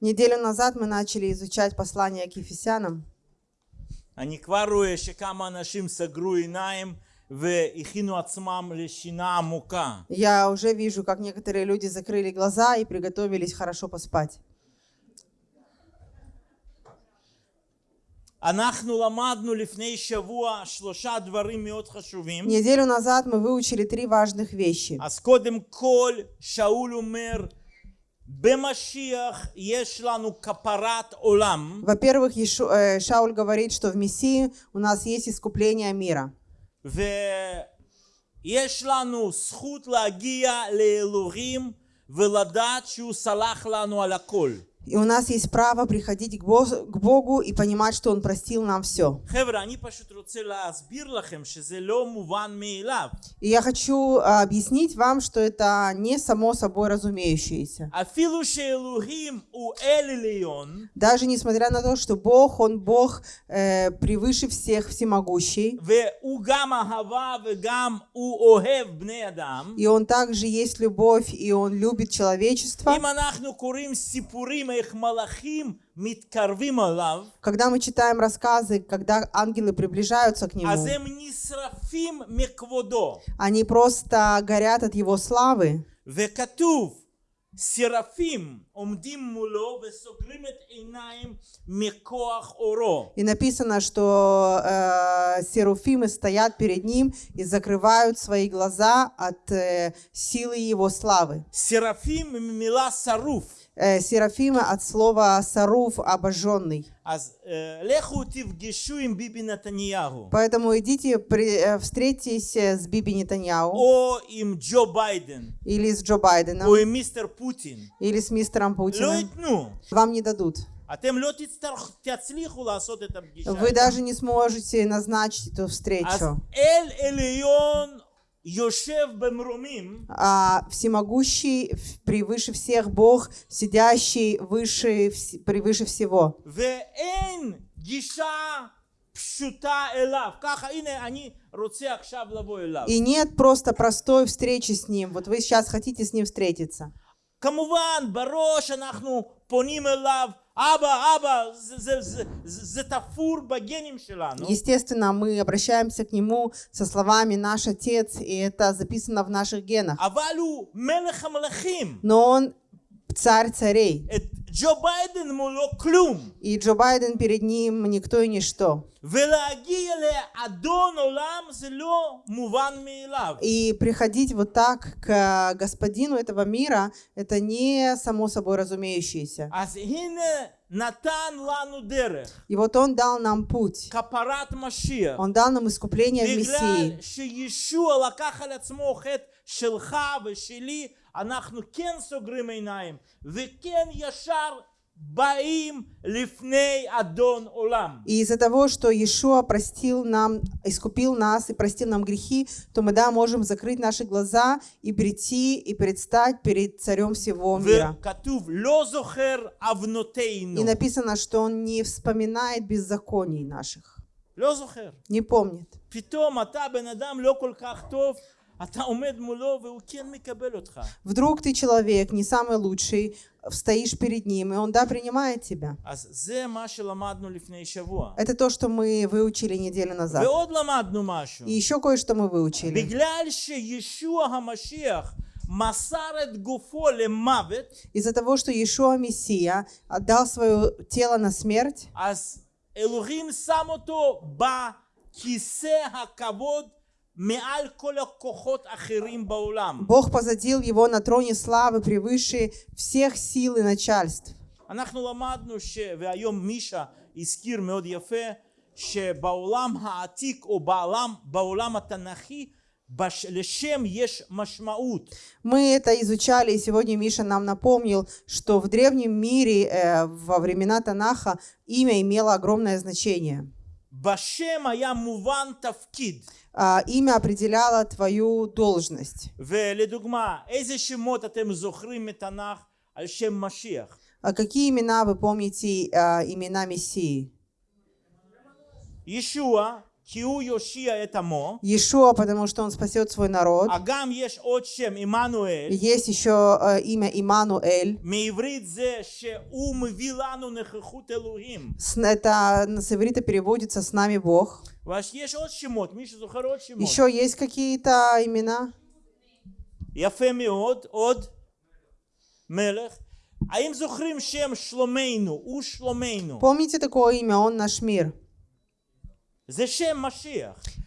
Неделю назад мы начали изучать послание к Ефесянам. אני כבר רואה שכמה אנשים סגרו עיניים והכינו עצמם לשינה עמוקה. Я уже вижу, как некоторые люди закрыли глаза и приготовились хорошо поспать. Неделю назад мы выучили три важных вещи. אז קודם כל שאול אומר במשיח יש לנו כפרת עולם Во-первых, Ишу- э, Шауль говорит, что в Мессии у нас есть искупление мира. ויש לנו זכות להגיע לאלוהים ולדעת שהוא סלח לנו על הכל. и у нас есть право приходить к Богу и понимать, что Он простил нам все. И я хочу а, объяснить вам, что это не само собой разумеющееся. Даже несмотря на то, что Бог, Он Бог э, превыше всех всемогущий. И Он также есть любовь, и Он любит человечество. אם אנחנו קוראים סיפורים איך מלאכים מתקרבים אליו, Когда мы читаем рассказы, когда ангелы приближаются к אז Нему, הם נשרפים מכבודו. они просто горят от Его славы. וכתוב, שרפים עומדים מולו וסוגרים את עיניים מכוח אורו. И написано, что э, серуфимы стоят перед Ним и закрывают свои глаза от э, силы Его славы. שרפים ממילה שרוף. Э, Серафима от слова «саруф» — «обожженный». Поэтому идите, при, э, встретитесь э, с Биби Нетаньяу. Или с Джо Байденом. Или с мистером Путиным. Вам не дадут. Вы даже не сможете назначить эту встречу אל עליון יושב במרומים, А всемогущий, в- превыше всех Бог, сидящий выше, вс- превыше всего. ואין גישה פשוטה אליו. ככה, הנה, אני רוצה עכשיו לבוא אליו. И нет просто простой встречи с Ним. Вот вы сейчас хотите с Ним встретиться. כמובן, בראש אנחנו פונים אליו, Естественно, мы обращаемся к Нему со словами «Наш Отец», и это записано в наших генах. Но Он царь царей. את ג'ו ביידן מולו כלום. И Джо Байден перед Ним никто и ничто. ולהגיע לאדון עולם זה לא מובן מאליו. И приходить вот так к господину этого мира, это не само собой разумеющееся. אז הנה נתן לנו דרך. И вот Он дал нам путь. כפרת משיח. Он дал нам искупление в בגלל Мессии. שישוע לקח על עצמו חטא שלך ושלי, אנחנו כן סוגרים עיניים, וכן ישר באים לפני אדון עולם. И из-за того, что Иешуа простил нам, искупил нас и простил нам грехи, то мы, да, можем закрыть наши глаза и прийти и предстать перед царем всего мира. וכתוב לא זוכר עוונותינו. И написано, что он не вспоминает беззаконий наших, לא זוכר. не помнит. Вдруг ты человек, не самый лучший, стоишь перед ним, и он, да, принимает тебя. Это то, что мы выучили неделю назад. И еще кое-что мы выучили. Из-за того, что Иешуа Мессия отдал свое тело на смерть, Элухим сам ба кисе хакавод מעל כל הכוחות האחרים בעולם. Бог посадил его на троне славы превыше всех сил и начальств. אנחנו למדנו, ש... והיום מישה הזכיר מאוד יפה, שבעולם העתיק או בעולם, בעולם התנ"כי, בש... לשם יש משמעות. Мы это изучали, и сегодня Миша нам напомнил, что в древнем мире, э, во времена Танаха, имя имело огромное значение. בשם היה מובן תפקיד. А, имя определяло твою должность. ולדוגמה, איזה שמות אתם זוכרים מתנ"ך על שם משיח? А какие имена вы помните а, имена Мессии? ישוע, כי הוא יושיע את עמו, Иешуа, потому что он спасет свой народ. אגם יש עוד שם, עמנואל, И Есть еще э, имя Имануэль. מעברית זה שהוא מביא לנו נוכחות אלוהים. С- Это с иврита переводится «с нами Бог». ויש עוד שמות, מי שזוכר עוד שמות. Еще есть какие-то имена? יפה מאוד, עוד מלך. האם זוכרים שם שלומנו? הוא שלומנו. Помните такое имя? Он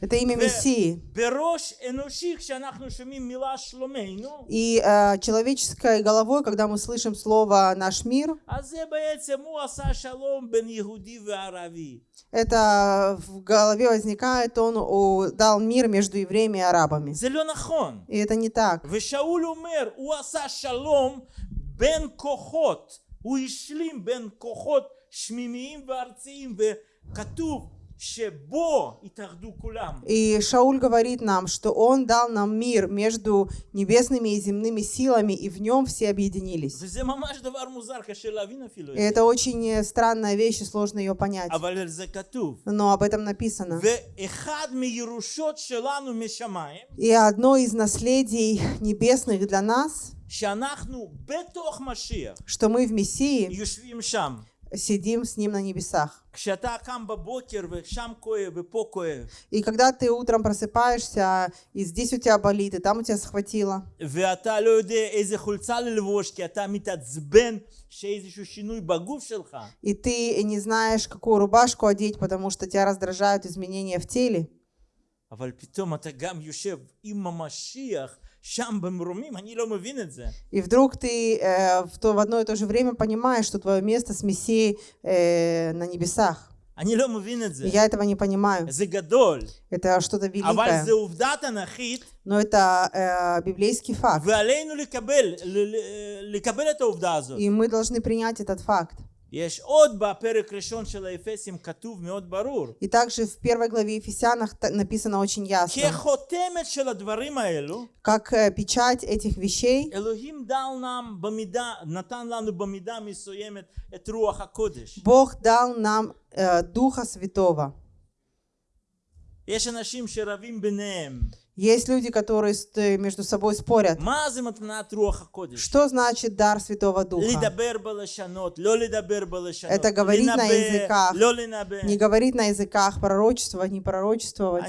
Это имя Мессии. בראש אנושי, כשאנחנו שומעים מילה שלומנו, И э, человеческой головой, когда мы слышим слово «наш мир», אז זה בעצם הוא עשה שלום בין יהודי וערבי. это в голове возникает, он у- дал мир между евреями и арабами. זה לא נכון. И это не так. ושאול אומר, הוא עשה שלום בין כוחות, הוא השלים בין כוחות שמימיים וארציים, וכתוב שבו התאחדו כולם. и Шауль говорит нам, что он дал нам мир между небесными и земными силами, и в нем все объединились. И это очень странная вещь, и сложно ее понять. Но об этом написано. И одно из наследий небесных для нас, что мы в Мессии сидим с Ним на небесах. כשאתה קם בבוקר ושם כואב ופה כואב, И когда ты утром просыпаешься, и здесь у тебя болит, и там у тебя схватило, ואתה לא יודע איזה חולצה ללבוש, כי אתה מתעצבן שאיזשהו שינוי בגוף שלך, и ты не знаешь, какую рубашку одеть, потому что тебя раздражают изменения в теле, אבל פתאום אתה גם יושב עם המשיח שם במרומים, אני לא מבין את זה. и вдруг ты э, в, то, в одно и то же время понимаешь, что твое место с Мессией э, на небесах. אני לא מבין את זה. И я этого не понимаю. זה גדול, Это что-то אבל великое. זה עובדה תנ"כית, Но это э, библейский факт. ועלינו לקבל, ל- ל- לקבל את העובדה הזאת. И мы должны принять этот факт. И также в первой главе Ефесянах написано очень ясно, как э, печать этих вещей, Бог дал нам э, Духа Святого. Есть люди, которые э, между собой спорят. Что значит дар Святого Духа? Это говорить на языках, не говорить на языках, пророчествовать, не пророчествовать.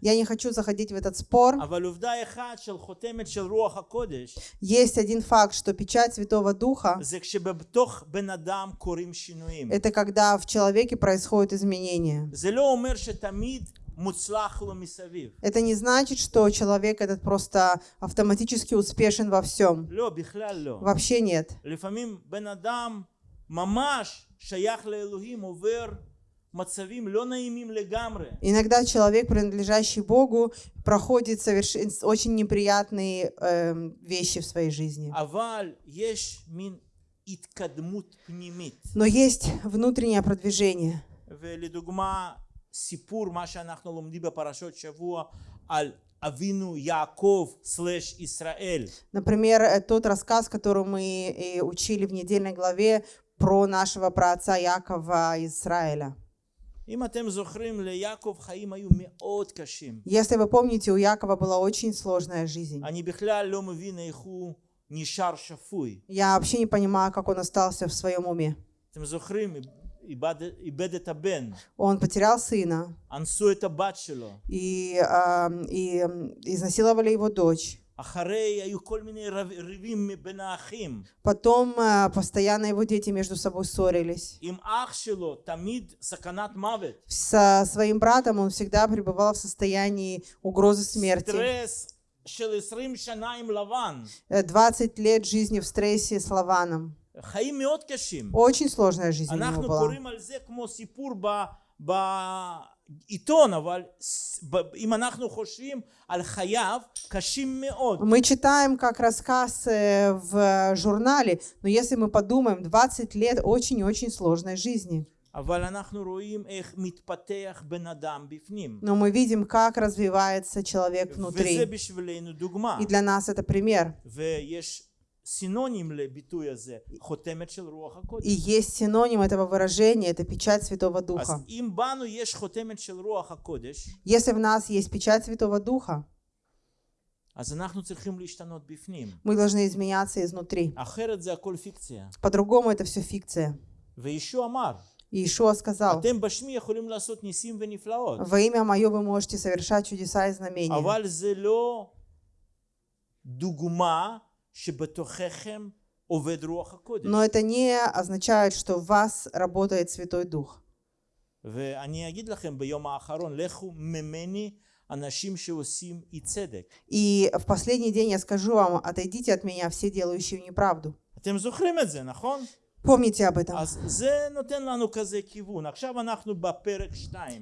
Я не хочу заходить в этот спор. Есть один факт, что печать Святого Духа это когда в человеке происходят изменения. זה לא אומר שתמיד מוצלח לו מסביב. Это не значит, что человек этот просто автоматически успешен во всем. לא, בכלל לא. Вообще нет. לפעמים בן אדם ממש שייך לאלוהים עובר מצבים לא נעימים לגמרי. Иногда человек, принадлежащий Богу, проходит соверш... очень неприятные эм, вещи в своей жизни. אבל יש מין התקדמות פנימית. Но есть внутреннее продвижение. ולדוגמה, סיפור, מה שאנחנו לומדים בפרשות שבוע על אבינו יעקב סלש ישראל. Например, э, тот рассказ, который мы и учили в недельной главе про нашего праотца Якова из Израиля. אם אתם זוכרים, ליעקב חיים היו מאוד קשים. Если вы помните, у Якова была очень сложная жизнь. אני בכלל לא מבין איך הוא נשאר שפוי. Я вообще не понимаю, как он остался в своем уме. אתם זוכרים, איבד, איבד את הבן, Он потерял сына, אנסו את הבת שלו. и, ам, и ам, изнасиловали его дочь. אחרי היו כל מיני רב, ריבים בין האחים. Потом а, постоянно его дети между собой ссорились. עם אח שלו תמיד סכנת מוות. Со своим братом он всегда пребывал в состоянии угрозы смерти. סטרס של 20 שנה עם לבן. Э, 20 лет жизни в стрессе с Лаваном. Очень сложная жизнь у него была. Мы читаем как рассказ э, в журнале, но если мы подумаем, 20 лет очень-очень сложной жизни. Но мы видим, как развивается человек внутри. И для нас это пример ויש סינונים לביטוי הזה, חותמת של רוח הקודש. И есть синоним этого выражения, это печать Святого אז Духа. אם בנו יש חותמת של רוח הקודש, Если в нас есть печать Святого Духа, אז אנחנו צריכים להשתנות בפנים. мы должны изменяться изнутри. אחרת זה הכל פיקציה. По-другому это все фикция. וישוע אמר, И Ишуа сказал, אתם בשמי יכולים לעשות ניסים ונפלאות, во имя Мое вы можете совершать чудеса и знамения. но это не означает, что в вас работает Святой Дух. И в последний день я скажу вам, отойдите от меня все делающие неправду. Помните об этом.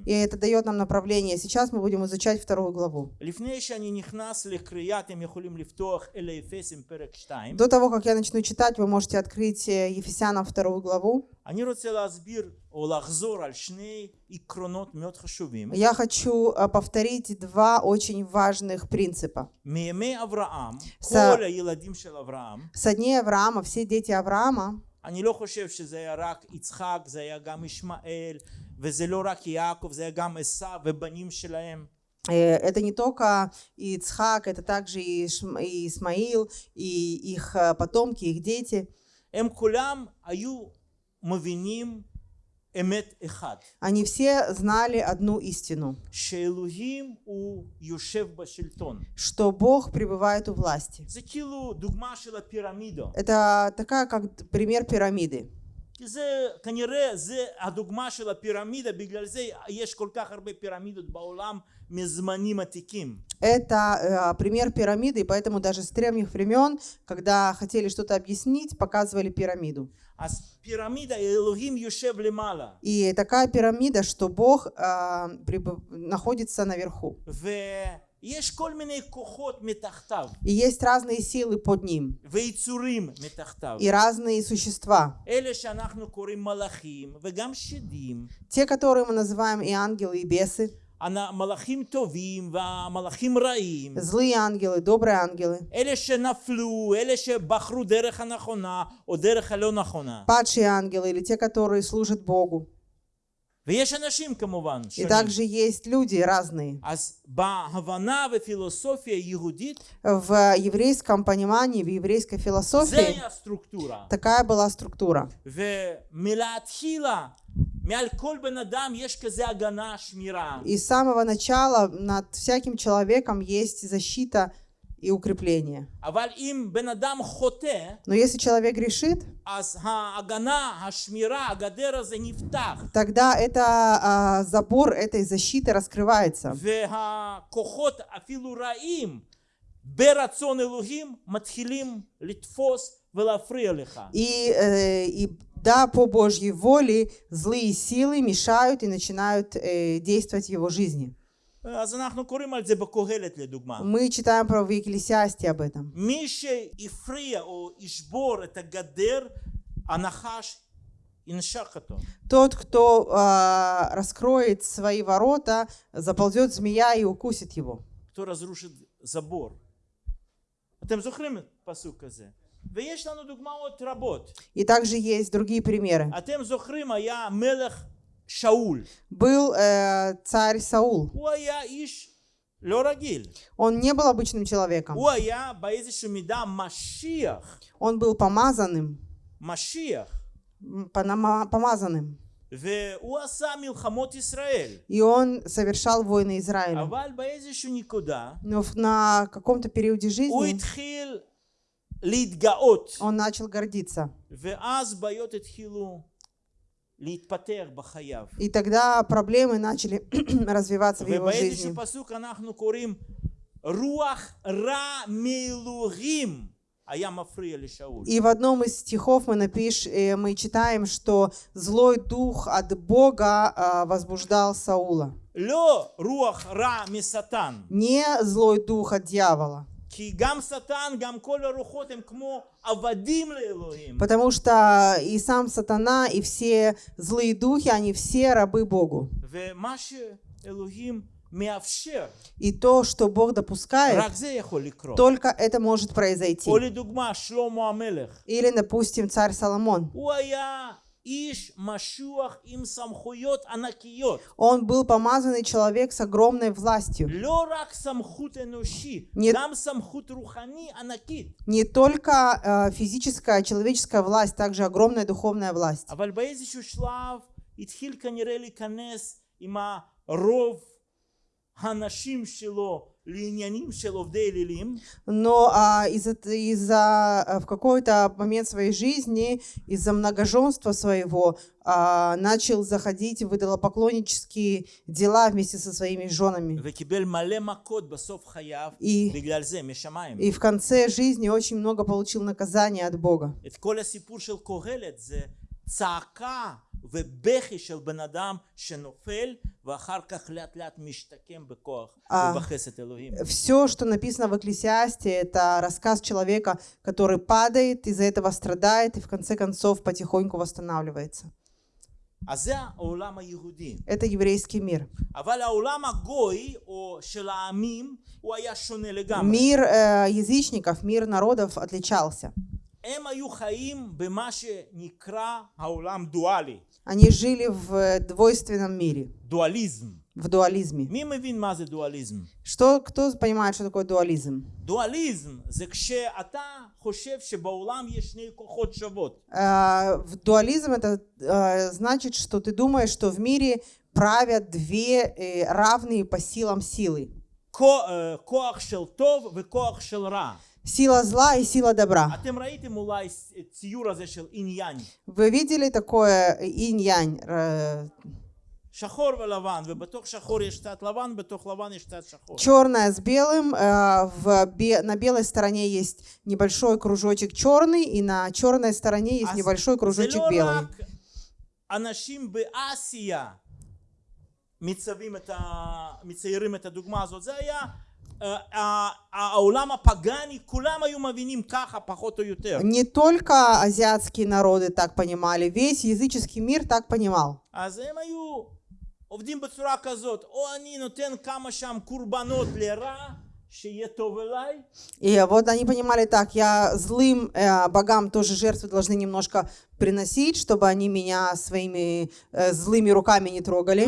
И это дает нам направление. Сейчас мы будем изучать вторую главу. До того, как я начну читать, вы можете открыть э, Ефесянам вторую главу. Я хочу э, повторить два очень важных принципа. С, со дней Авраама все дети Авраама אני לא חושב שזה היה רק יצחק, זה היה גם ישמעאל, וזה לא רק יעקב, זה היה גם עשו ובנים שלהם. э, это не только Ицхак, это также и Ишм- и Исмаил, и их э, потомки, их дети. הם כולם היו מבינים אמת אחד, Они все знали одну истину, שאלוהים הוא יושב בשלטון. что Бог пребывает у власти. זה כאילו דוגמה של הפירמידו. Это такая, как пример пирамиды. כי זה כנראה זה הדוגמה של הפירמידה בגלל זה יש כל כך הרבה פירמידות בעולם מזמנים עתיקים Это э, пример пирамиды, и поэтому даже с древних времен, когда хотели что-то объяснить, показывали пирамиду. И такая пирамида, что Бог э, находится наверху. И есть разные силы под ним. И разные существа. Те, которые мы называем и ангелы, и бесы. Злые ангелы, добрые ангелы. Падшие ангелы или те, которые служат Богу. И также есть люди разные. В еврейском понимании, в еврейской философии такая была структура. И с самого начала над всяким человеком есть защита и укрепление. Но если человек решит, тогда это а, забор этой защиты раскрывается. И, э, и да, по Божьей воле злые силы мешают и начинают э, действовать в его жизни. אז אנחנו קוראים על זה בקהלת לדוגמה Мы читаем про в Екклесиасте об этом. מי שהפריע או ישבור את הגדר, הנחש ינשך אותו. Тот, кто а, раскроет свои ворота, заползет змея и укусит его. кто разрушит забор. אתם זוכרים את הפסוק הזה. И также есть другие примеры. Был э, царь Саул. Он не был обычным человеком. Он был помазанным. Машиях. Помазанным. И он совершал войны Израиля. Но на каком-то периоде жизни он начал гордиться. И тогда проблемы начали развиваться в его жизни. И в одном из стихов мы, напиш, э, мы читаем, что злой дух от Бога а, возбуждал Саула. Не злой дух от дьявола. Потому что и сам сатана, и все злые духи, они все рабы Богу. И то, что Бог допускает, только это может произойти. Или, допустим, царь Соломон. הוא היה איש משוח עם סמכויות ענקיות. Он был помазанный человек с огромной властью. לא רק סמכות אנושית, Нет. גם סמכות רוחני ענקית. Не только э, физическая, человеческая власть, также огромная духовная власть. אבל באיזשהו שלב התחיל כנראה להיכנס עם הרוב הנשים שלו לעניינים של עובדי אלילים, Но а, из-за, из-за, а, в какой-то момент своей жизни, из-за многоженства своего, а, начал заходить в идолопоклоннические дела вместе со своими женами. וקיבל מלא מכות בסוף חייו И, בגלל זה, משמיים. и в конце жизни очень много получил наказания от Бога. את כל הסיפור של קהלת זה צעקה ובכי של בן אדם שנופל а все, что написано в Экклесиасте, это рассказ человека, который падает, из-за этого страдает и в конце концов потихоньку восстанавливается. Это еврейский мир. Мир э, язычников, мир народов отличался. הם היו חיים במה שנקרא העולם דואלי, Они жили в э, двойственном мире, דואליזם. в дуализме. מי מבין מה זה דואליזם? Что, кто понимает, что такое дуализм? דואליזם זה כשאתה חושב שבעולם יש שני כוחות שוות. Э, в дуализм это э, значит, что ты думаешь, что в мире правят две э, равные по силам силы. כו- אה, כוח של טוב וכוח של רע. Сила зла и сила добра. Вы видели такое инь-янь? Э, Черное с белым, э, в, бе, на белой стороне есть небольшой кружочек черный, и на черной стороне есть небольшой кружочек белый. מציירים את הדוגמה הזאת, זה היה אה, ה- העולם הפגאני, כולם היו מבינים ככה פחות או יותר. Не только азиатские народы так понимали, весь языческий мир так понимал. אז הם היו עובדים בצורה כזאת, או אני נותן כמה שם קורבנות לרע, שיהיה טוב אליי, И вот они понимали так, я злым э, богам тоже жертвы должны немножко приносить, чтобы они меня своими э, злыми руками не трогали.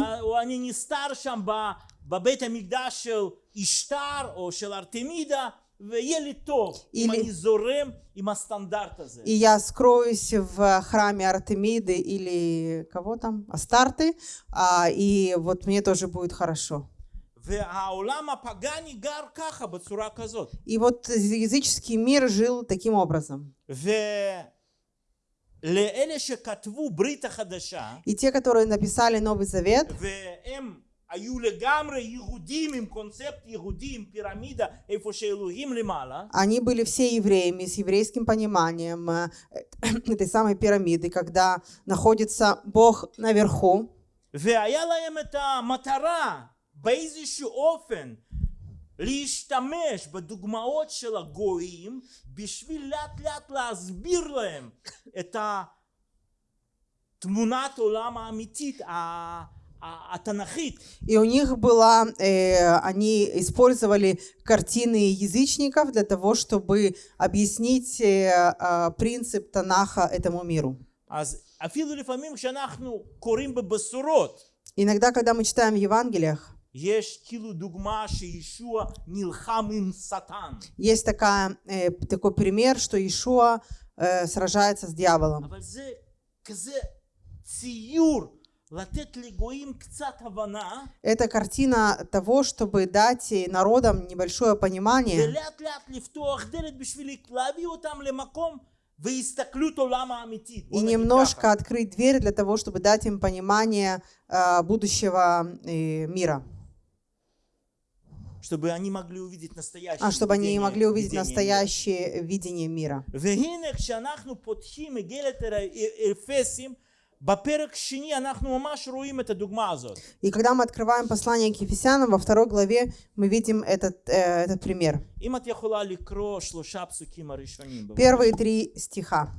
או אני נסתר שם ב- בבית המקדש של אשתר או של ארתמידה, ויהיה לי טוב אם или- אני זורם עם הסטנדרט הזה. И я скроюсь в храме Артемиды или кого там, Астарты, а, и вот мне тоже будет хорошо. והעולם הפגאני גר ככה, בצורה כזאת. И вот языческий мир жил таким образом. ולאלה שכתבו ברית החדשה, И те, которые написали Новый Завет, והם היו לגמרי יהודים עם קונספט יהודי, עם פירמידה, איפה שאלוהים למעלה, они были все евреями с еврейским пониманием э, этой самой пирамиды, когда находится Бог наверху, והיה להם את המטרה באיזשהו אופן להשתמש בדוגמאות של הגויים בשביל לאט לאט להסביר להם את התמונת עולם האמיתית ה- ה- התנ"כית и у них была, э, они использовали картины язычников для того, чтобы объяснить э, э, принцип Танаха этому миру. Иногда, когда мы читаем в Евангелиях, есть такая, э, такой пример, что Иешуа э, сражается с дьяволом. Это картина того, чтобы дать народам небольшое понимание и немножко открыть дверь для того, чтобы дать им понимание э, будущего э, мира. Чтобы они могли увидеть настоящее, а чтобы они могли увидеть настоящее мира. видение мира. И когда мы открываем послание к Ефесянам, во второй главе мы видим этот, э, этот пример. Первые три стиха.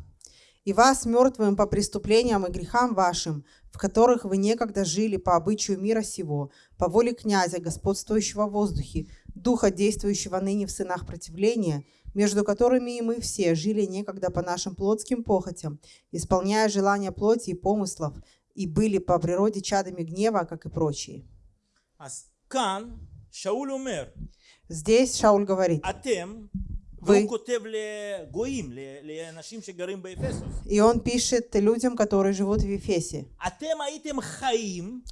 «И вас, мертвым по преступлениям и грехам вашим, в которых вы некогда жили по обычаю мира сего, по воле князя, господствующего в воздухе, духа, действующего ныне в сынах противления, между которыми и мы все жили некогда по нашим плотским похотям, исполняя желания плоти и помыслов, и были по природе чадами гнева, как и прочие. Здесь Шауль говорит, вы... И он пишет людям, которые живут в Ефесе.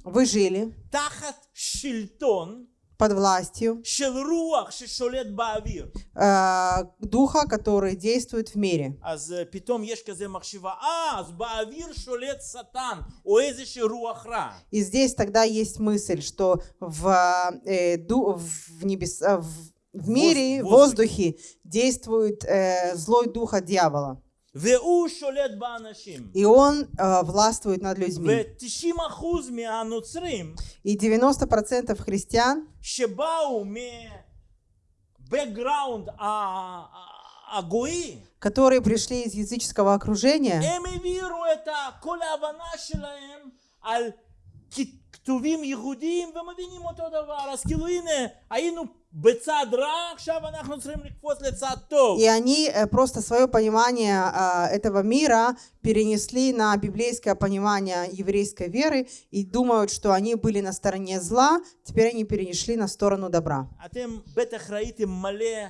Вы жили под властью э, духа, который действует в мире. И здесь тогда есть мысль, что в, э, ду, в, небес, э, в, в мире, в воздухе, воздухе действует э, злой дух от дьявола. והוא שולט באנשים. И он э, властвует над людьми. ו-90% מהנוצרים И 90% христиан, שבאו מבקגראונד הגוי, которые пришли из языческого окружения, הם העבירו את ה- כל ההבנה שלהם על כ- כתובים יהודיים ומבינים אותו דבר. אז כאילו הנה, היינו בצד רע, עכשיו אנחנו צריכים לקפוץ לצד טוב. и они э, просто свое понимание э, этого мира перенесли на библейское понимание еврейской веры и думают, что они были на стороне зла, теперь они перешли на сторону добра. אתם בטח ראיתם מלא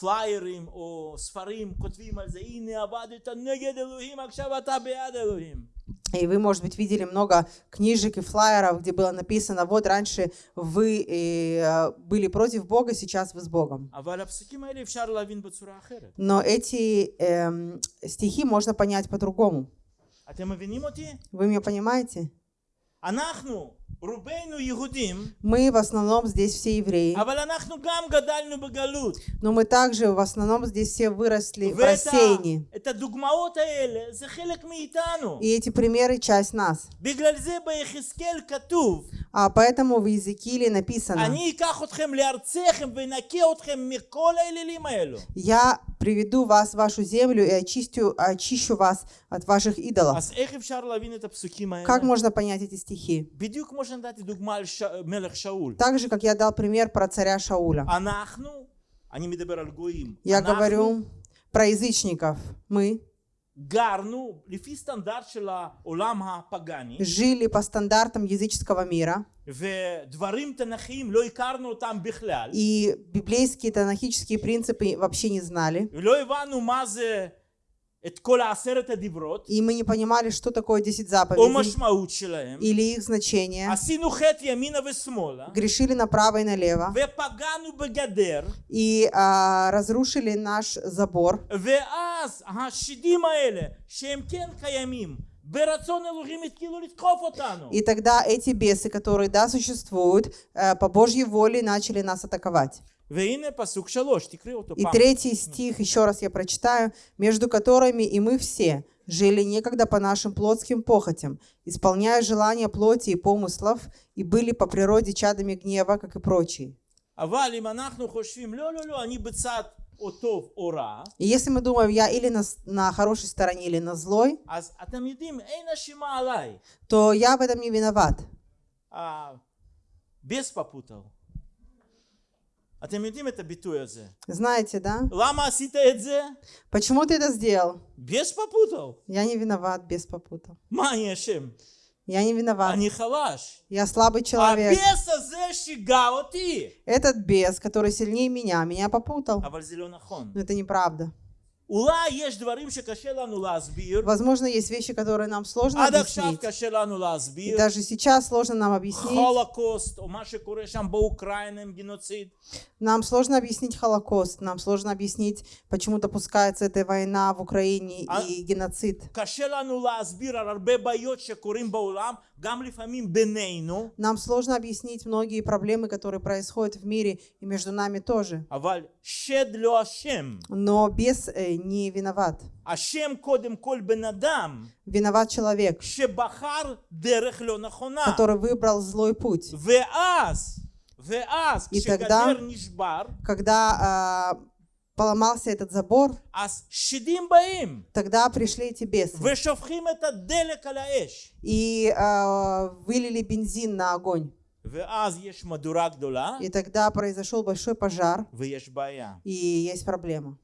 פליירים או ספרים כותבים על זה, הנה עבדת נגד אלוהים, עכשיו אתה בעד אלוהים. и вы, может быть, видели много книжек и флайеров, где было написано, вот раньше вы э, были против Бога, сейчас вы с Богом. Но эти эм, стихи можно понять по-другому. Вы меня понимаете? Мы в основном здесь все евреи. Но мы также в основном здесь все выросли в рассеянии. И эти примеры часть нас. А поэтому в Иезекииле написано, «Я приведу вас в вашу землю и очистю, очищу вас от ваших идолов. Как можно понять эти стихи? Так же, как я дал пример про царя Шауля. Я говорю про язычников. Мы жили по стандартам языческого мира, и библейские танахические принципы вообще не знали, и мы не понимали, что такое 10 заповедей или их значение. Грешили направо и налево. И а, разрушили наш забор. И тогда эти бесы, которые, да, существуют, э, по Божьей воле начали нас атаковать. И третий стих, еще раз я прочитаю, «Между которыми и мы все жили некогда по нашим плотским похотям, исполняя желания плоти и помыслов, и были по природе чадами гнева, как и прочие». И если мы думаем, я или на, на хорошей стороне, или на злой, то я в этом не виноват. Без попутал. אתם יודעים את הביטוי הזה. Знаете, да? למה עשית את זה? Почему ты это сделал? ביס פפוטל. Я не виноват, без попутал. מה אני אשם? Я не виноват. אני חלש. Я слабый человек. הביס הזה שיגע אותי. Этот бес, который сильнее меня, меня попутал. אבל זה לא נכון. Но это неправда. Возможно, есть вещи, которые нам сложно объяснить. И даже сейчас сложно нам объяснить. Нам сложно объяснить Холокост, нам сложно объяснить, почему допускается эта война в Украине и геноцид. Нам сложно объяснить многие проблемы, которые происходят в мире и между нами тоже. Но без э, не виноват. Виноват человек. Который выбрал злой путь. И тогда, когда э, поломался этот забор, тогда пришли эти бесы и э, вылили бензин на огонь. И тогда произошел большой пожар, и есть проблема.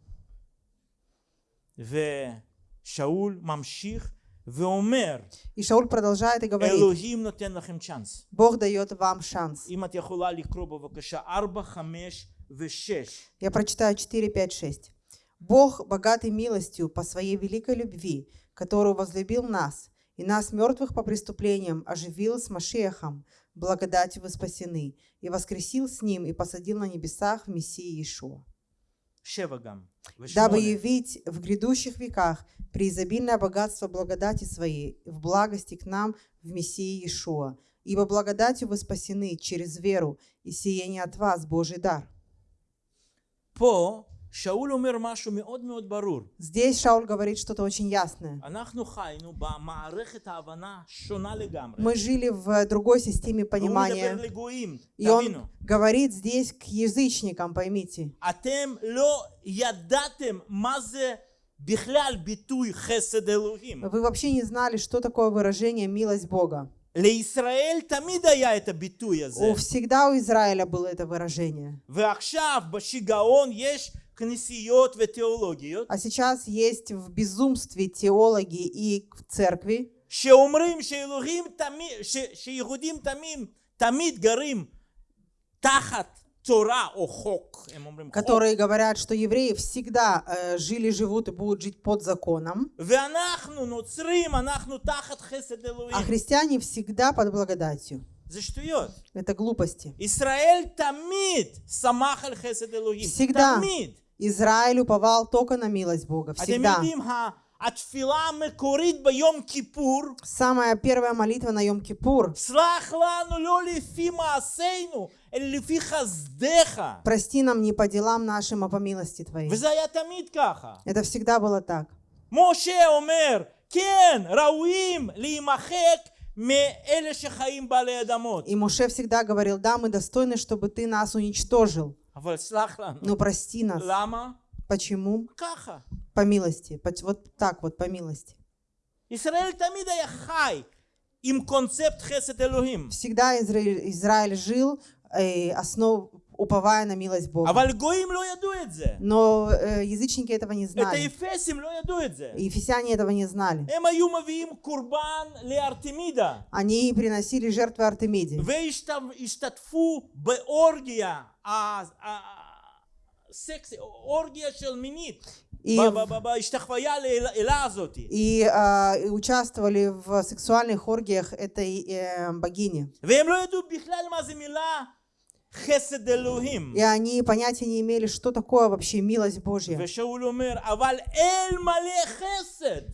ושאול ממשיך ואומר, И Шауль продолжает и говорит, אלוהים נותן לכם צ'אנס. Бог дает вам шанс. אם את יכולה לקרוא בבקשה 4, 5 ו-6. Я прочитаю 4, 5, 6. Бог, богатый милостью по своей великой любви, которую возлюбил нас, и нас, мертвых по преступлениям, оживил с Машехом, благодатью вы спасены, и воскресил с ним и посадил на небесах в Мессии Иешуа. дабы явить в грядущих веках преизобильное богатство благодати Своей в благости к нам в Мессии Иешуа. Ибо благодатью вы спасены через веру, и сие не от вас Божий дар. По שאול אומר משהו מאוד מאוד ברור. Здесь Шауль говорит что-то очень ясное. אנחנו חיינו במערכת ההבנה שונה לגמרי. Мы жили в другой системе והוא מדבר понимания. לגויים, И он תבינו. говорит здесь к язычникам, поймите. אתם לא ידעתם מה זה בכלל ביטוי חסד אלוהים. Вы вообще не знали, что такое выражение «милость Бога». לישראל תמיד היה את הביטוי הזה. У, всегда у Израиля было это выражение. ועכשיו בשיגעון יש כנסיות ותיאולוגיות А сейчас есть в безумстве теологи и в церкви, שאומרים שאלוהים תמיד, ש, שיהודים תמיד, תמיד גרים תחת תורה או חוק, הם אומרים חוק, которые говорят, что евреи всегда э, жили, живут и будут жить под законом, ואנחנו נוצרים, אנחנו תחת חסד а אלוהים. христиане всегда под благодатью. זה שטויות. Это глупости. ישראל תמיד שמח על חסד אלוהים. всегда. תמיד. Израиль уповал только на милость Бога, אתם всегда. יודעים, ה- התפילה המקורית ביום כיפור, Самая первая молитва на Йом-Кипур סלח לנו לא לפי מעשינו, אלא לפי חסדיך. «Прости нам не по делам нашим, а по милости Твоей». וזה היה תמיד ככה. Это всегда было так. משה אומר, כן, ראויים להימחק מאלה שחיים בעלי אדמות. И Муше всегда говорил, да, мы достойны, чтобы Ты нас уничтожил, אבל סלח לנו. Но прости нас. Почему? По милости. Вот так вот, по милости. Всегда Израиль, Израиль жил, э, основ, уповая на милость Бога. אבל גויים לא ידעו את זה. Но э, язычники этого не את знали. האפסים לא ידעו את זה. Ефесяне этого не знали. הם היו מביאים קורבן לארתמידה. Они приносили жертвы Артемиде. והשתתפו באורגיה, ה- ה- סקס, אורגיה של מינית, И, ב- ב- ב- בהשתחוויה לאלה הזאת. и, а, и участвовали в сексуальных оргиях этой э, богини. И они понятия не имели, что такое вообще милость Божья.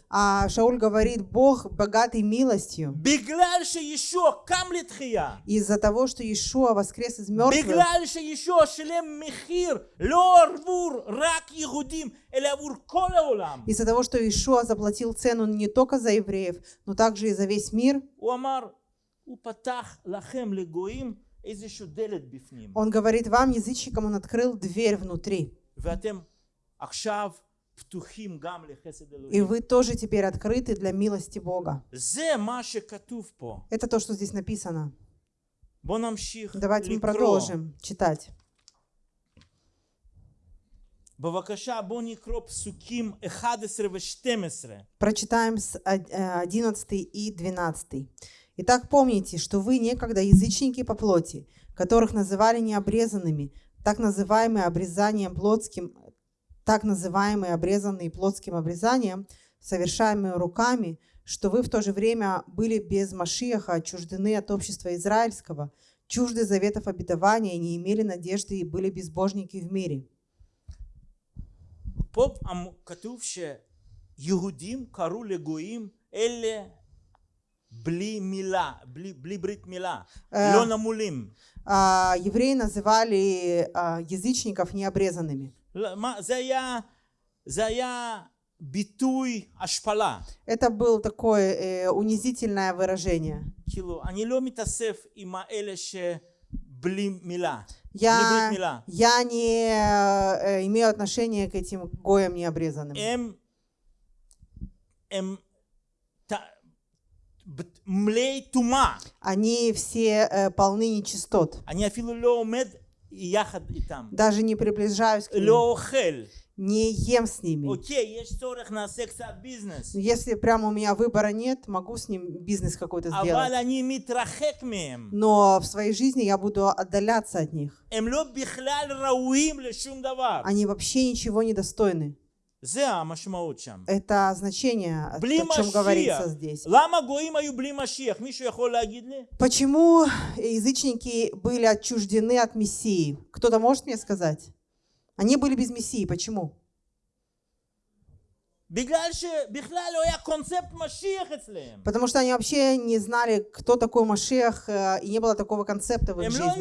А Шауль говорит, Бог богатый милостью. Из-за того, что Иешуа воскрес из мертвых. Из-за того, что Иешуа заплатил цену не только за евреев, но также и за весь мир. Он говорит вам, язычникам, он открыл дверь внутри. И вы тоже теперь открыты для милости Бога. Это то, что здесь написано. Давайте мы продолжим читать. Прочитаем с 11 э, и 12. Итак, помните, что вы некогда язычники по плоти, которых называли необрезанными, так называемые обрезанием плотским, так называемые обрезанные плотским обрезанием, совершаемые руками, что вы в то же время были без Машиаха, отчуждены от общества израильского, чужды заветов обетования, не имели надежды и были безбожники в мире. פה אמ- כתוב שיהודים קראו לגויים אלה бли мила, бли, бли брит мила, лена мулим. Евреи а, называли а, язычников необрезанными. Битуй ашпала. Это было такое э, унизительное выражение. Они лёми тасев и маэлеше бли Я, я не э, имею отношения к этим гоям необрезанным. Эм, эм, מלאי טומאה. Они все э, полны нечистот. אני אפילו לא עומד יחד איתם. Даже не приближаюсь к ним, לא אוכל. не ем с ними. אוקיי, יש צורך, נעשה קצת ביזנס. Но Если прямо у меня выбора нет, могу с ним бизнес какой-то אבל сделать. אני מתרחק מהם. Но в своей жизни я буду отдаляться от них. הם לא בכלל ראויים לשום דבר. Они вообще ничего не достойны. Это значение, о чем говорится здесь. Почему язычники были отчуждены от Мессии? Кто-то может мне сказать? Они были без Мессии. Почему? Потому что они вообще не знали, кто такой Машех, э, и не было такого концепта в их жизни.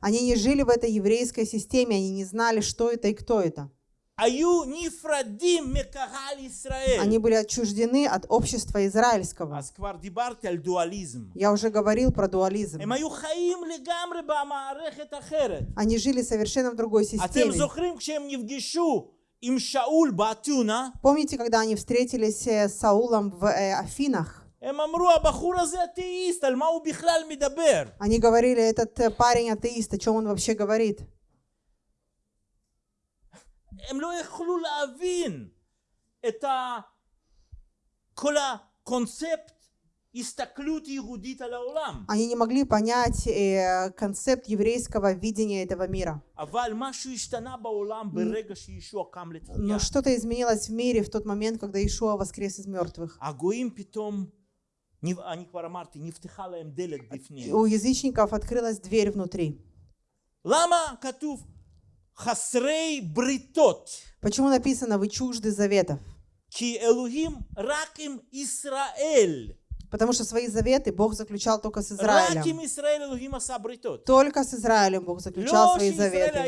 Они не жили в этой еврейской системе, они не знали, что это и кто это. היו נפרדים מקהל ישראל. Они были отчуждены от общества израильского. אז כבר דיברתי על דואליזם. Я уже говорил про дуализм. הם היו חיים לגמרי במערכת אחרת. Они жили совершенно в другой אתם системе. זוכרים כשהם נפגשו עם שאול באתונה, Помните, когда они встретились э, с Саулом в э, Афинах? הם אמרו הבחור הזה אתאיסט, על מה הוא בכלל מדבר? Они говорили, этот э, парень атеист, о чем он вообще говорит? הם לא יכלו להבין את ה... כל הקונספט הסתכלות יהודית על העולם. Они не могли понять э, концепт еврейского видения этого мира. אבל משהו השתנה בעולם ברגע שישוע קם לתחייה. Но что-то изменилось в мире в тот момент, когда Ишуа воскрес из мертвых. הגויים פתאום, נב- אני כבר אמרתי, נפתחה להם דלת בפנים. У язычников открылась дверь внутри. למה כתוב хасрей бритот. Почему написано «Вы чужды заветов»? Ки Элухим раким Исраэль. Потому что свои заветы Бог заключал только с Израилем. Только с Израилем Бог заключал свои заветы.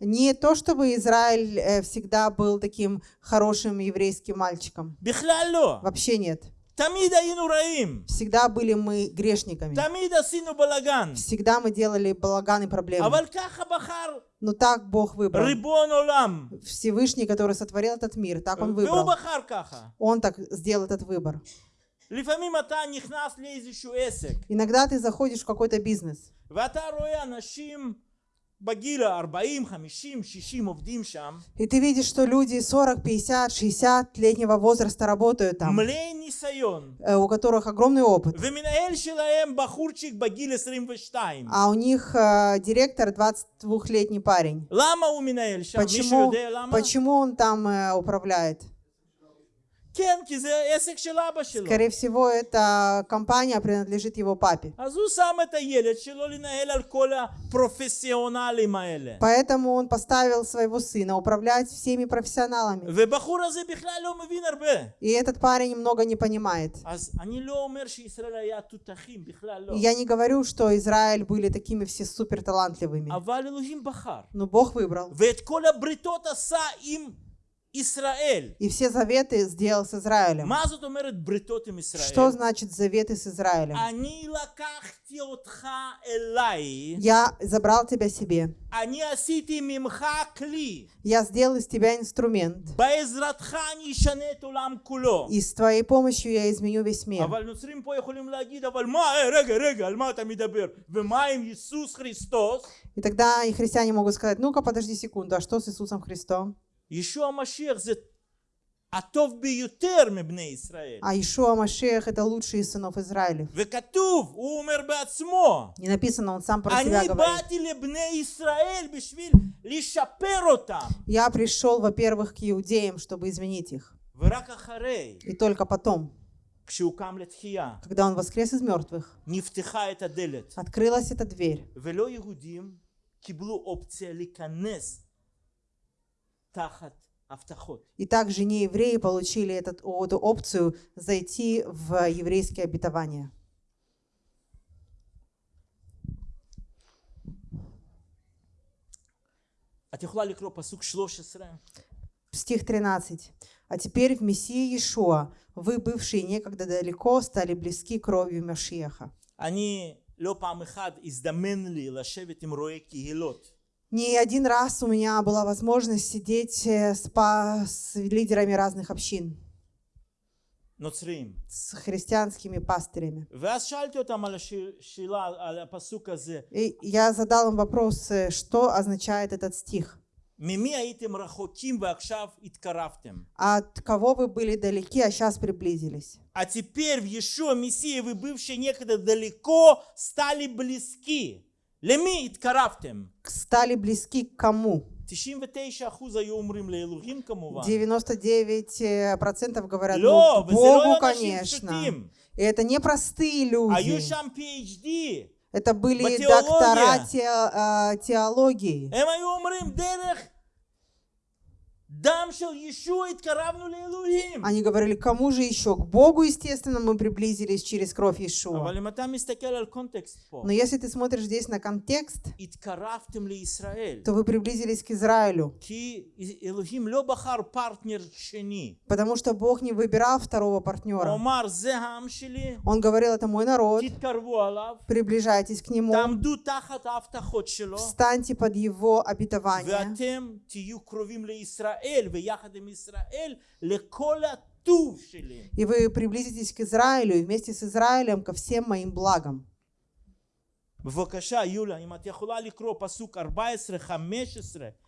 Не то, чтобы Израиль э, всегда был таким хорошим еврейским мальчиком. Вообще нет. תמיד היינו רעים. Всегда были мы грешниками. תמיד עשינו בלאגן. Всегда мы делали балаган и проблемы. אבל ככה בחר Но так Бог выбрал. ריבון עולם. Всевышний, который сотворил этот мир, так он והוא выбрал. בחר ככה. Он так сделал этот выбор. לפעמים אתה נכנס לאיזשהו עסק, Иногда ты заходишь в какой-то бизнес, ואתה רואה אנשים И ты видишь, что люди 40, 50, 60 летнего возраста работают там, э, у которых огромный опыт. А у них э, директор 22-летний парень. Почему, почему он там э, управляет? Скорее всего, эта компания принадлежит его папе. Поэтому он поставил своего сына управлять всеми профессионалами. И этот парень много не понимает. Я не говорю, что Израиль были такими все супер талантливыми. Но Бог выбрал. Израиль. И все заветы сделал с Израилем. Что значит заветы с Израилем? Я забрал тебя себе. Я сделал из тебя инструмент. И с твоей помощью я изменю весь мир. И тогда и христиане могут сказать, ну-ка, подожди секунду, а что с Иисусом Христом? ישוע המשיח זה הטוב ביותר מבני ישראל. А Ишуа Машех это лучший из сынов Израиля. וכתוב, הוא אומר בעצמו, Не написано, он сам про себя אני говорит. באתי לבני ישראל בשביל לשפר אותם. Я пришел, во-первых, к иудеям, чтобы изменить их. ורק אחרי, И только потом, כשהוא קם לתחייה, когда он воскрес из мертвых, נפתחה את הדלת. открылась эта дверь. И также не евреи получили этот, о- эту опцию зайти в еврейские обетования. את יכולה לקרוא פסוק 13? стих 13. «А теперь в Мессии Иешуа вы, бывшие некогда далеко, стали близки кровью Машеха». אני לא פעם אחת הזדמן לי לשבת עם רואי קהילות. Не один раз у меня была возможность сидеть э, с, па- с лидерами разных общин, נוצרים. с христианскими пастырями. ואז שאלתי אותם על השאלה, על הפסוק הזה, И я задал им вопрос, э, что означает этот стих. ממי הייתם רחוקים ועכשיו התקרבתם? От кого вы были далеки, а сейчас приблизились? А теперь в Иешуа Мессии вы, бывшие некогда далеко, стали близки. למי התקרבתם? Стали близки к кому? 99% היו אומרים לאלוהים כמובן. 99% говорят לא, «Ну, к וזה לא Богу, אנשים конечно. פשוטים. И это не простые היו люди. שם PhD. Это были Матеология. доктора те- а, теологии. הם היו אומרים דרך Они говорили, кому же еще? К Богу, естественно, мы приблизились через кровь Иешуа. Но если ты смотришь здесь на контекст, то вы приблизились к Израилю. Потому что Бог не выбирал второго партнера. Он говорил, это мой народ, приближайтесь к нему, встаньте под его обетование, ואתם תהיו קרובים לישראל, ויחד עם ישראל, לכל הטוב שלי. и вы приблизитесь к Израилю, и вместе с Израилем ко всем моим благам. בבקשה, יולה, אם את יכולה לקרוא פסוק 14, 15 ו-16.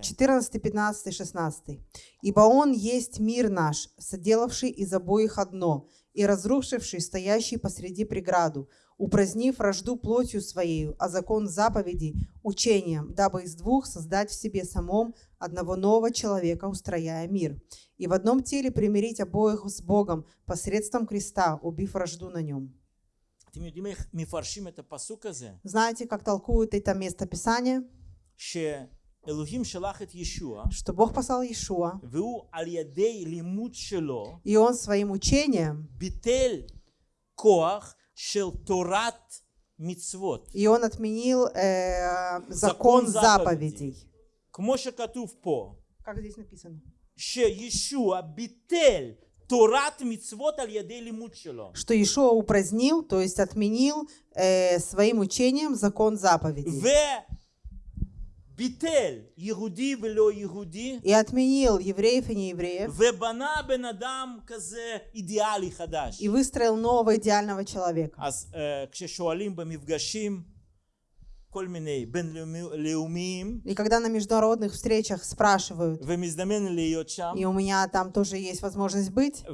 14, 15, 16. «Ибо Он есть мир наш, соделавший из обоих одно, и разрушивший стоящий посреди преграду, упразднив вражду плотью своею, а закон заповеди учением, дабы из двух создать в себе самом одного нового человека, устрояя мир, и в одном теле примирить обоих с Богом посредством креста, убив вражду на нем». Знаете, как толкуют это местописание? Писания? что Бог послал Иешуа, и он своим учением и он отменил э, закон, закон заповедей. заповедей. Как здесь написано? Что Иешуа упразднил, то есть отменил э, своим учением закон заповедей и отменил евреев и неевреев. и выстроил нового идеального человека. И когда на международных встречах спрашивают, и у меня там тоже есть возможность быть,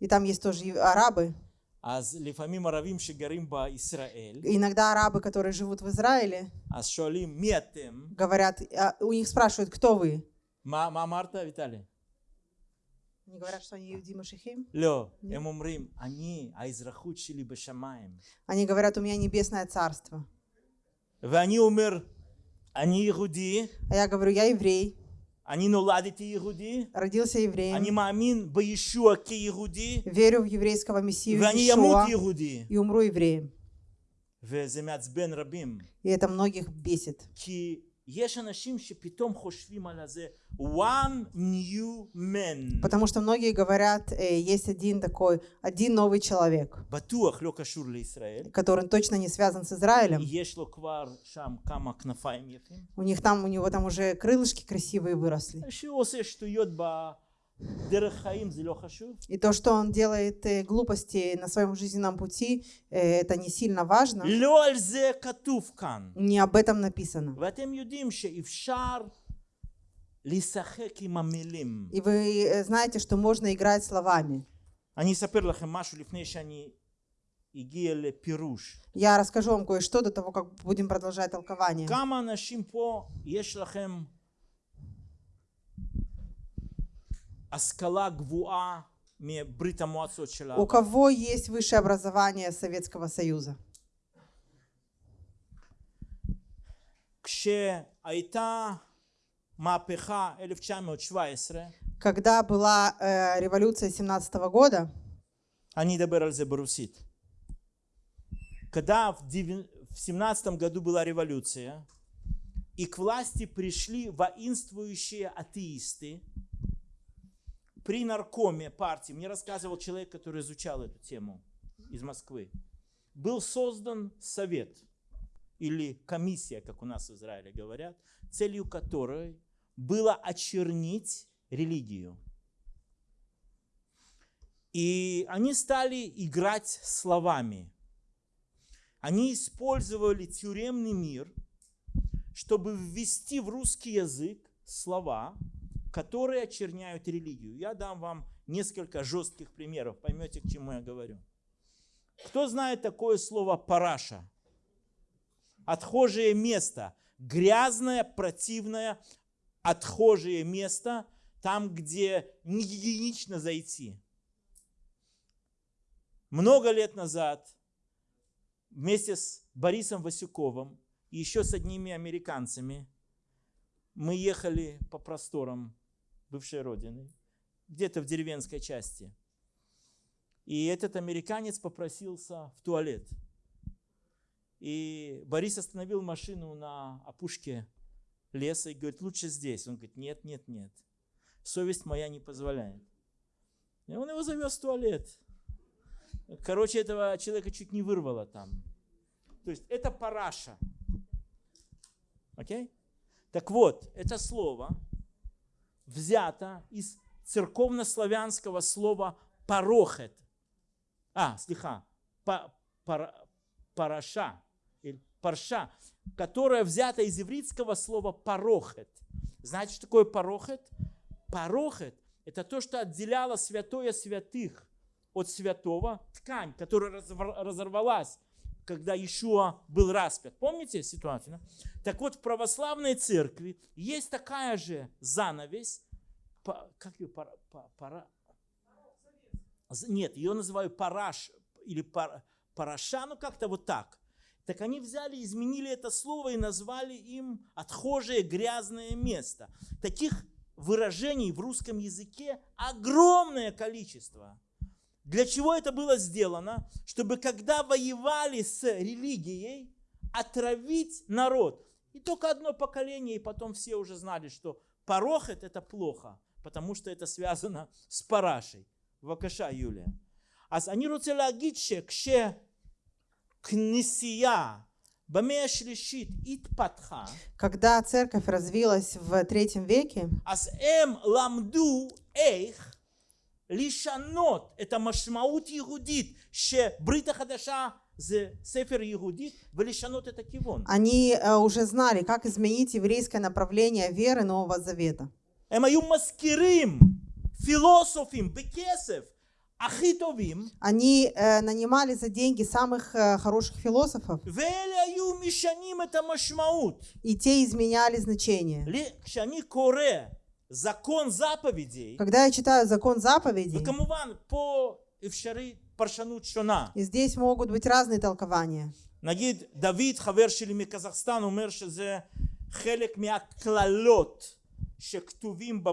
и там есть тоже арабы, אז לפעמים ערבים שגרים בישראל, иногда арабы, которые живут в Израиле, אז שואלים מי אתם? говорят, а, у них спрашивают, кто вы? מה, מה אמרת, ויטלי? Они говорят, что они иудеи Машихим. לא, הם אומרים, אני, האזרחות שלי בשמיים. Они говорят, у меня небесное царство. ואני אומר, אני יהודי, А я говорю, я еврей, אני נולדתי יהודי, родился евреем, אני מאמין בישוע כיהודי, верю в еврейского мессию ואני אמות Иешуа יהודי. и умру евреем. וזה מעצבן רבים, И это многих бесит. כי есть אנשים, что потом על זה, one new man. Потому что многие говорят, э, есть один такой, один новый человек, который точно не связан с Израилем. У них там, у него там уже крылышки красивые выросли. И то, что он делает э, глупости на своем жизненном пути, э, это не сильно важно. Не об этом написано. И вы э, знаете, что можно играть словами. Я расскажу вам кое-что до того, как будем продолжать толкование. А У кого есть высшее образование Советского Союза? Когда была э, революция 17 -го года, они когда в 17 году была революция, и к власти пришли воинствующие атеисты, при наркоме партии. Мне рассказывал человек, который изучал эту тему из Москвы. Был создан совет или комиссия, как у нас в Израиле говорят, целью которой было очернить религию. И они стали играть словами. Они использовали тюремный мир, чтобы ввести в русский язык слова, которые очерняют религию. Я дам вам несколько жестких примеров, поймете, к чему я говорю. Кто знает такое слово параша? Отхожее место, грязное, противное, отхожее место, там, где не гигиенично зайти. Много лет назад вместе с Борисом Васюковым и еще с одними американцами мы ехали по просторам бывшей родины, где-то в деревенской части. И этот американец попросился в туалет. И Борис остановил машину на опушке леса и говорит, лучше здесь. Он говорит, нет, нет, нет. Совесть моя не позволяет. И он его завез в туалет. Короче, этого человека чуть не вырвало там. То есть это параша. Окей? Okay? Так вот, это слово взято из церковнославянского слова парохет. А, слиха, па, пара, параша, или парша, которое взято из ивритского слова парохет. Знаете, что такое парохет? Парохет – это то, что отделяло святое святых от святого, ткань, которая разорвалась, когда Иешуа был распят. Помните ситуацию? Да? Так вот, в православной церкви есть такая же занавесь, как ее, пара, пара, нет, ее называют параш или пар, параша, ну как-то вот так. Так они взяли, изменили это слово и назвали им отхожее грязное место. Таких выражений в русском языке огромное количество. Для чего это было сделано? Чтобы когда воевали с религией, отравить народ. И только одно поколение, и потом все уже знали, что порохет это плохо, потому что это связано с парашей. בבקשה, יוליה. אז אני רוצה להגיד שכשכנסייה במאה השלישית התפתחה, когда церковь развилась в третьем веке, לשנות את המשמעות יהודית שברית החדשה זה ספר יהודית ולשנות את הכיוון. Они уже знали, как изменить еврейское направление веры Нового Завета. הם היו מזכירים פילוסופים בכסף הכי טובים. Они э, нанимали за деньги самых э, хороших философов. ואלה היו משנים את המשמעות. И те изменяли значение. כשאני קורא закон заповедей, когда я читаю закон заповедей, וכמובן פה אפשרי פרשנות שונה. И здесь могут быть разные толкования. נגיד דוד חבר שלי מקזחסטן אומר שזה חלק מהקללות שכתובים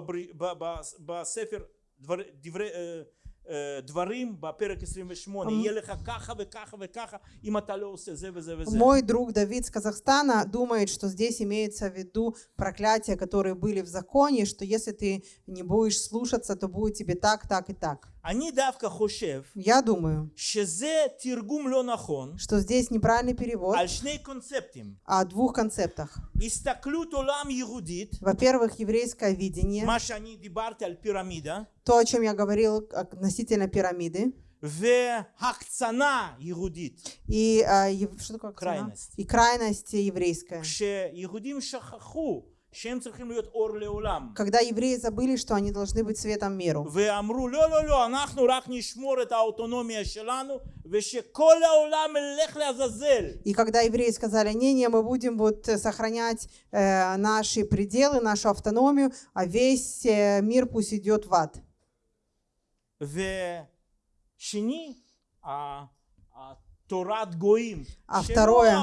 בספר דברי, דברים בפרק 28, יהיה לך ככה וככה וככה, אם אתה לא עושה זה וזה וזה. Мой друг Давид с Казахстана думает, что здесь имеется в виду проклятия, которые были в законе, что если ты не будешь слушаться, то будет тебе так, так и так. אני דווקא חושב Я думаю, שזה תרגום לא נכון что здесь неправильный перевод על שני קונספטים. о двух концептах. הסתכלות עולם יהודית, Во-первых, еврейское видение, מה שאני דיברתי על פירמידה, то, о чем я говорил относительно пирамиды, והקצנה יהודית. И, а, ев- что такое акцена? Крайность. И крайность еврейская. כשיהודים שכחו когда евреи забыли, что они должны быть светом миру. И когда евреи сказали, не, не, мы будем вот э, сохранять э, наши пределы, нашу автономию, а весь э, мир пусть идет в ад. А, а второе,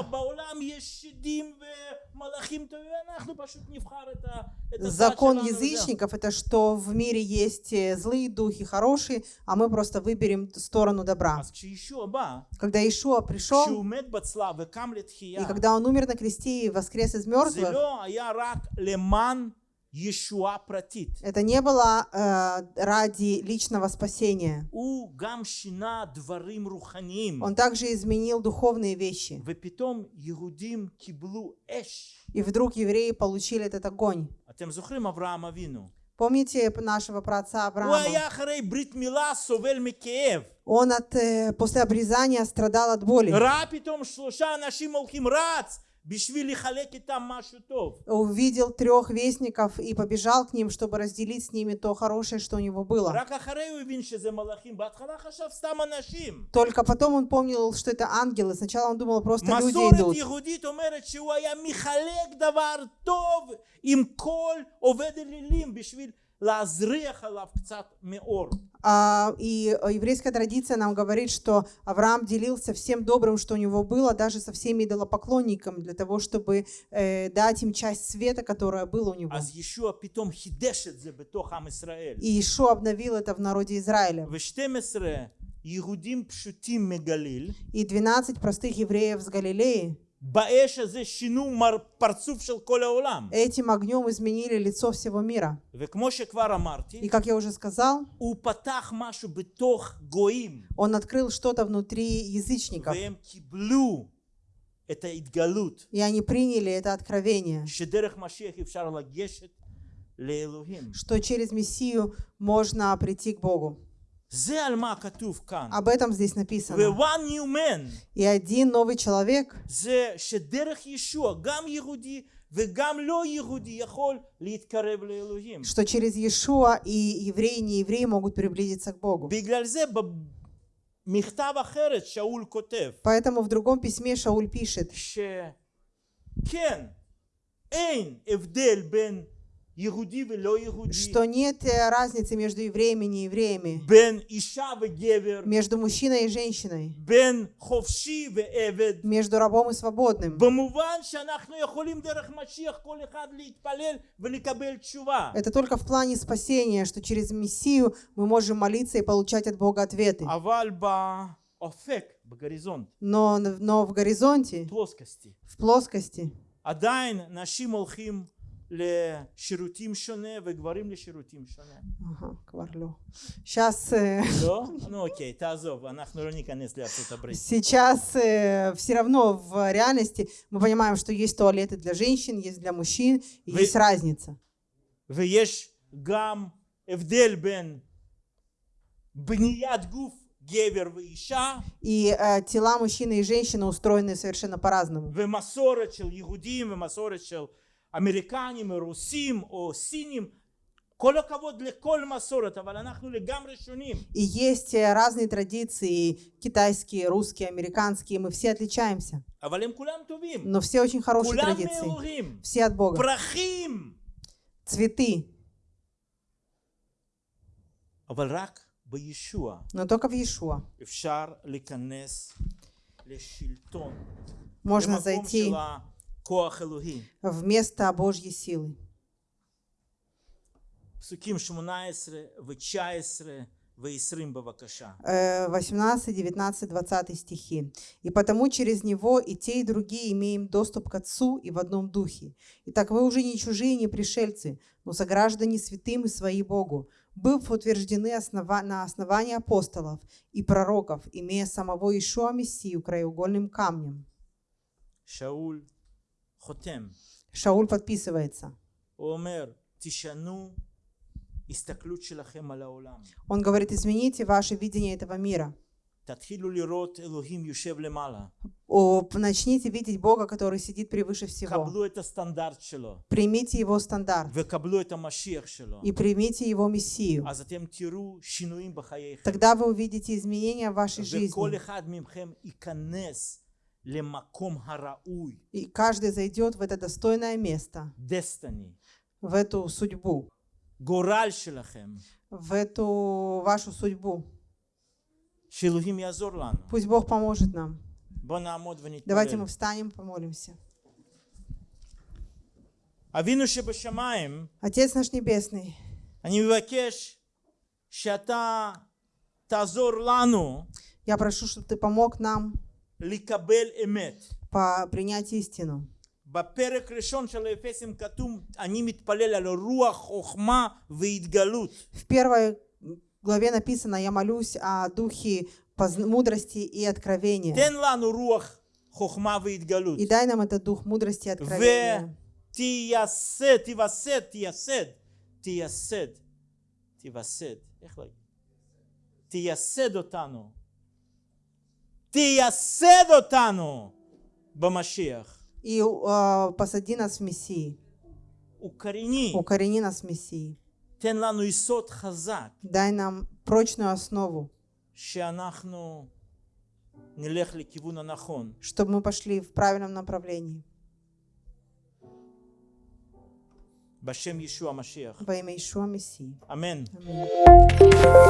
Закон язычников – это что в мире есть э, злые духи, хорошие, а мы просто выберем сторону добра. Когда Ишуа пришел, и когда он умер на кресте и воскрес из мертвых, это не было э, ради личного спасения. Он также изменил духовные вещи. И вдруг евреи получили этот огонь. Помните нашего праца Авраама? Он от, э, после обрезания страдал от боли. Увидел трех вестников и побежал к ним, чтобы разделить с ними то хорошее, что у него было. Только потом он помнил, что это ангелы. Сначала он думал, просто люди идут. А, и э, еврейская традиция нам говорит, что Авраам делился всем добрым, что у него было, даже со всеми идолопоклонниками, для того, чтобы э, дать им часть света, которая была у него. И еще обновил это в народе Израиля. И 12 простых евреев с Галилеи Этим огнем изменили лицо всего мира. И как я уже сказал, он открыл что-то внутри язычников. И они приняли это откровение, что через Мессию можно прийти к Богу. Об этом здесь написано. И один новый человек, что через Иешуа и евреи, не евреи могут приблизиться к Богу. Поэтому в другом письме Шауль пишет, что нет э, разницы между евреями и неевреями, между мужчиной и женщиной, между рабом и свободным. Это только в плане спасения, что через Мессию мы можем молиться и получать от Бога ответы. Но, но в горизонте, в плоскости, לשירותים שונה וגברים לשירותים שונה. ага, кварло. Сейчас, э, לא? נו אוקיי, תעזוב, אנחנו לא ניכנס לארצות הברית. сейчас все равно в реальности мы понимаем, что есть туалеты для женщин, есть для мужчин, и Вы- есть разница. ויש גם הבדל בין בניית גוף גבר ואישה И э, тела мужчины и женщины устроены совершенно по-разному. ומסורת של יהודים ומסורת של אמריקנים או רוסים או סינים. כל הכבוד לכל מסורת, אבל אנחנו לגמרי שונים. И есть э, разные традиции, китайские, русские, американские, мы все отличаемся. אבל הם כולם טובים. Но все очень хорошие כולם традиции. מאלוהים. Все от Бога. פרחים. Цветы. אבל רק בישוע Но только в Иешуа אפשר להיכנס לשלטון. можно למקום зайти вместо Божьей силы. Псуким 18, 19, 20 стихи. «И потому через него и те, и другие имеем доступ к Отцу и в одном духе. Итак, вы уже не чужие, не пришельцы, но сограждане святым и свои Богу, быв утверждены основа... на основании апостолов и пророков, имея самого Ишуа Мессию краеугольным камнем». Шауль Шауль подписывается. Он говорит, измените ваше видение этого мира. Начните видеть Бога, который сидит превыше всего. Примите Его стандарт. И примите Его Мессию. Тогда вы увидите изменения в вашей жизни. И каждый зайдет в это достойное место, в эту судьбу, в эту вашу судьбу. Пусть Бог поможет нам. Давайте мы встанем, помолимся. Отец наш Небесный, я прошу, чтобы Ты помог нам לקבל אמת. по принять истину. בפרק ראשון של האפסים כתוב, אני מתפלל על רוח חוכמה והתגלות. В первой главе написано, я молюсь о духе позн- мудрости и откровения. תן לנו רוח חוכמה והתגלות. И дай нам этот дух мудрости и откровения. ותייסד, תיווסד, תייסד, תייסד, תיווסד, איך להגיד? תייסד אותנו. תייסד אותנו במשיח. И э, посади нас в Мессии. укорени, Укорени нас в Мессии. תן לנו יסוד חזק, Дай нам прочную основу, שאנחנו נלך לכיוון הנכון. чтобы мы пошли в правильном направлении. בשם ישוע המשיח. Во имя Ишуа Мессии. אמן. Аминь.